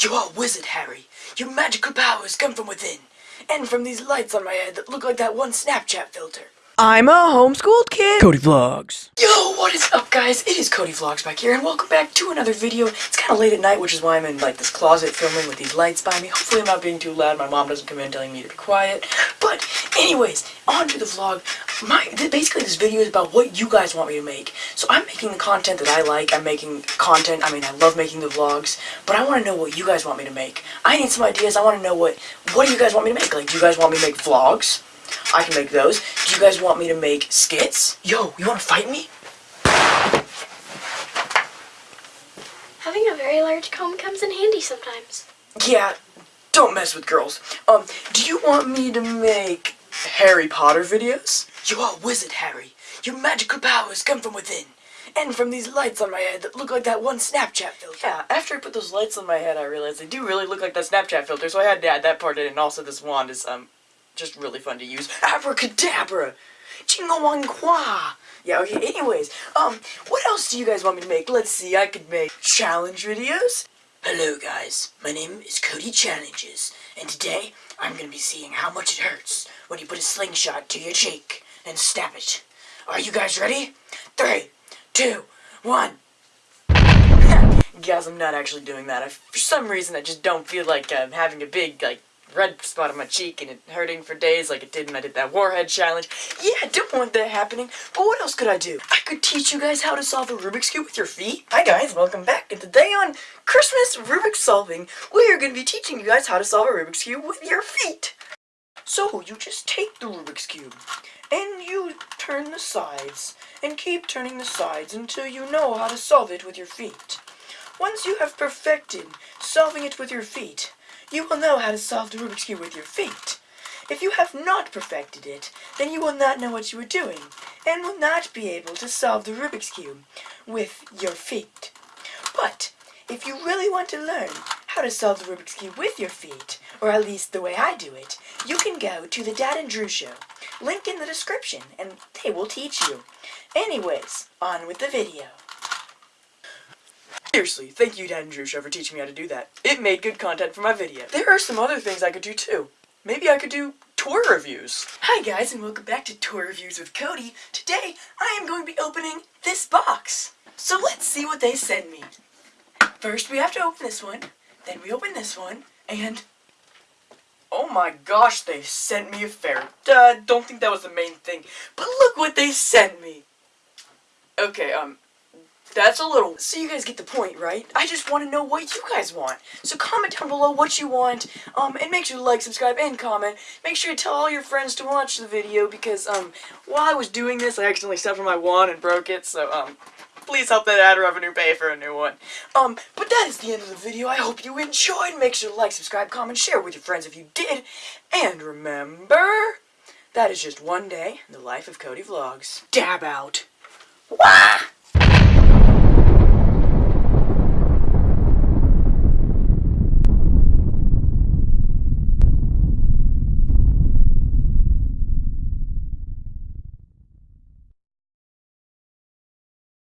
You are a wizard, Harry. Your magical powers come from within, and from these lights on my head that look like that one Snapchat filter. I'm a homeschooled kid. Cody Vlogs. Yo, what is up guys? It is Cody Vlogs back here and welcome back to another video. It's kind of late at night, which is why I'm in like this closet filming with these lights by me. Hopefully I'm not being too loud. My mom doesn't come in telling me to be quiet. But anyways, on to the vlog. My th Basically this video is about what you guys want me to make. So I'm making the content that I like. I'm making content. I mean, I love making the vlogs. But I want to know what you guys want me to make. I need some ideas. I want to know what, what do you guys want me to make? Like, do you guys want me to make vlogs? I can make those. Do you guys want me to make skits? Yo, you want to fight me? Having a very large comb comes in handy sometimes. Yeah, don't mess with girls. Um, do you want me to make Harry Potter videos? You are a wizard, Harry. Your magical powers come from within. And from these lights on my head that look like that one Snapchat filter. Yeah, after I put those lights on my head, I realized they do really look like that Snapchat filter, so I had to add that part in, and also this wand is, um, just really fun to use. Abracadabra! Chingawangqua! Yeah, okay, anyways, um, what else do you guys want me to make? Let's see, I could make challenge videos. Hello guys, my name is Cody Challenges, and today I'm gonna be seeing how much it hurts when you put a slingshot to your cheek and stab it. Are you guys ready? Three, two, one. Guys, I'm not actually doing that. I, for some reason, I just don't feel like um, having a big, like, red spot on my cheek and it hurting for days like it did when I did that warhead challenge. Yeah, I don't want that happening, but what else could I do? I could teach you guys how to solve a Rubik's Cube with your feet. Hi guys, welcome back, and today on Christmas Rubik's Solving, we are going to be teaching you guys how to solve a Rubik's Cube with your feet. So, you just take the Rubik's Cube, turn the sides, and keep turning the sides until you know how to solve it with your feet. Once you have perfected solving it with your feet, you will know how to solve the Rubik's Cube with your feet. If you have not perfected it, then you will not know what you are doing, and will not be able to solve the Rubik's Cube with your feet. But, if you really want to learn how to solve the Rubik's Cube with your feet, or at least the way I do it, you can go to the Dad and Drew Show. Link in the description, and they will teach you. Anyways, on with the video. Seriously, thank you Dad and Drew Show for teaching me how to do that. It made good content for my video. There are some other things I could do too. Maybe I could do tour reviews. Hi guys and welcome back to Tour Reviews with Cody. Today I am going to be opening this box. So let's see what they send me. First we have to open this one, then we open this one, and... Oh my gosh, they sent me a ferret. Uh, don't think that was the main thing, but look what they sent me. Okay, um, that's a little... So you guys get the point, right? I just want to know what you guys want. So comment down below what you want, um, and make sure to like, subscribe, and comment. Make sure to tell all your friends to watch the video, because, um, while I was doing this, I accidentally stepped on my wand and broke it, so, um, please help that ad revenue pay for a new one. Um, but that is the end of the video. I hope you enjoyed. Make sure to like, subscribe, comment, share with your friends if you did. And remember, that is just one day in the life of Cody Vlogs. Dab out. Wah!